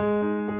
Música